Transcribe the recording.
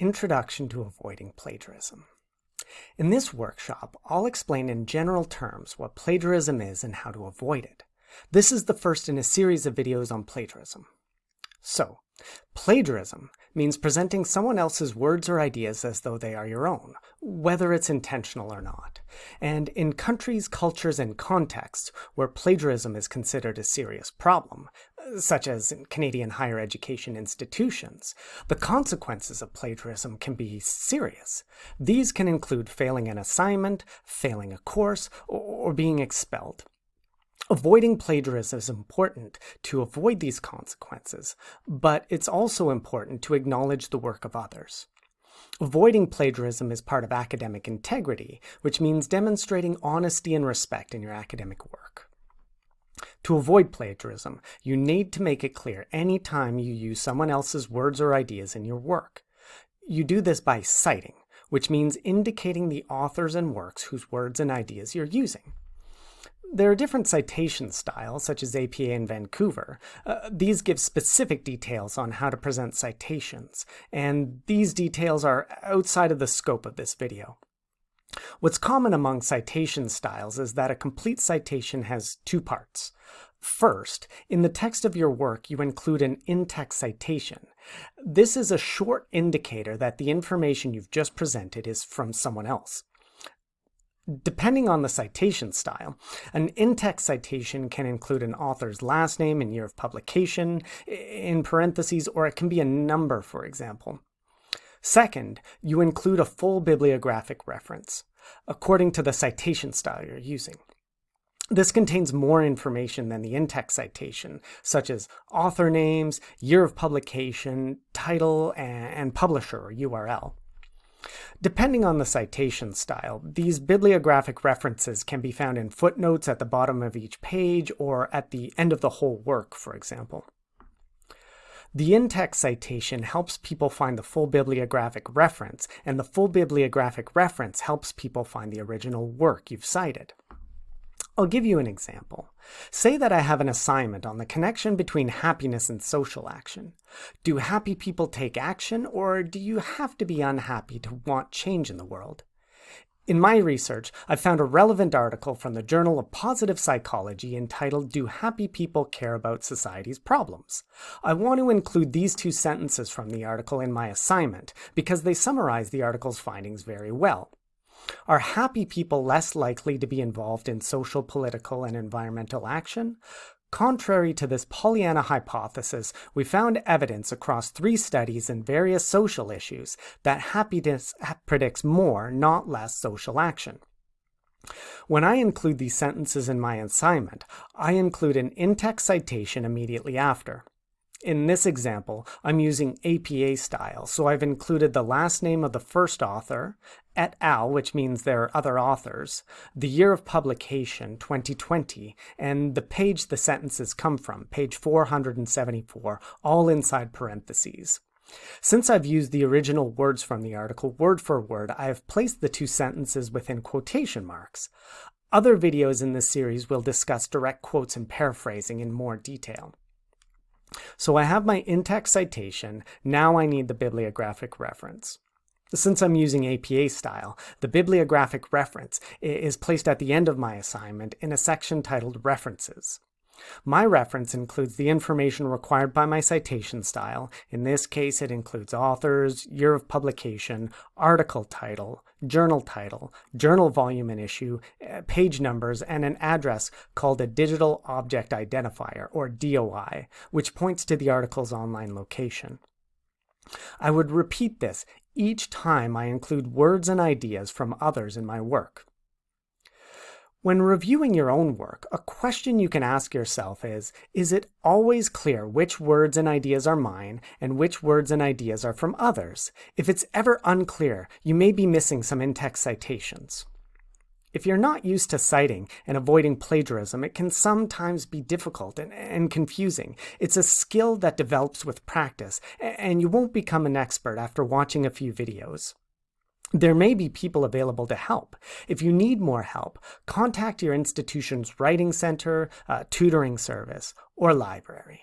Introduction to Avoiding Plagiarism. In this workshop, I'll explain in general terms what plagiarism is and how to avoid it. This is the first in a series of videos on plagiarism. So, plagiarism means presenting someone else's words or ideas as though they are your own, whether it's intentional or not. And in countries, cultures, and contexts where plagiarism is considered a serious problem, such as in Canadian higher education institutions, the consequences of plagiarism can be serious. These can include failing an assignment, failing a course, or being expelled. Avoiding plagiarism is important to avoid these consequences, but it's also important to acknowledge the work of others. Avoiding plagiarism is part of academic integrity, which means demonstrating honesty and respect in your academic work. To avoid plagiarism, you need to make it clear any time you use someone else's words or ideas in your work. You do this by citing, which means indicating the authors and works whose words and ideas you're using. There are different citation styles, such as APA and Vancouver. Uh, these give specific details on how to present citations, and these details are outside of the scope of this video. What's common among citation styles is that a complete citation has two parts. First, in the text of your work, you include an in-text citation. This is a short indicator that the information you've just presented is from someone else. Depending on the citation style, an in-text citation can include an author's last name and year of publication in parentheses, or it can be a number, for example. Second, you include a full bibliographic reference, according to the citation style you're using. This contains more information than the in-text citation, such as author names, year of publication, title, and publisher or URL. Depending on the citation style, these bibliographic references can be found in footnotes at the bottom of each page or at the end of the whole work, for example. The in-text citation helps people find the full bibliographic reference, and the full bibliographic reference helps people find the original work you've cited. I'll give you an example. Say that I have an assignment on the connection between happiness and social action. Do happy people take action, or do you have to be unhappy to want change in the world? In my research, I've found a relevant article from the Journal of Positive Psychology entitled Do Happy People Care About Society's Problems? I want to include these two sentences from the article in my assignment because they summarize the article's findings very well. Are happy people less likely to be involved in social, political, and environmental action? Contrary to this Pollyanna hypothesis, we found evidence across three studies in various social issues that happiness predicts more, not less, social action. When I include these sentences in my assignment, I include an in-text citation immediately after. In this example, I'm using APA style, so I've included the last name of the first author, et al., which means there are other authors, the year of publication, 2020, and the page the sentences come from, page 474, all inside parentheses. Since I've used the original words from the article word for word, I have placed the two sentences within quotation marks. Other videos in this series will discuss direct quotes and paraphrasing in more detail. So I have my in-text citation, now I need the bibliographic reference. Since I'm using APA style, the bibliographic reference is placed at the end of my assignment in a section titled References. My reference includes the information required by my citation style. In this case, it includes authors, year of publication, article title, journal title, journal volume and issue, eh, page numbers, and an address called a Digital Object Identifier, or DOI, which points to the article's online location. I would repeat this each time I include words and ideas from others in my work. When reviewing your own work, a question you can ask yourself is, is it always clear which words and ideas are mine and which words and ideas are from others? If it's ever unclear, you may be missing some in-text citations. If you're not used to citing and avoiding plagiarism, it can sometimes be difficult and, and, confusing. It's a skill that develops with practice, and you won't become an expert after watching a few videos. There may be people available to help. If you need more help, contact your institution's writing center, uh, tutoring service, or library.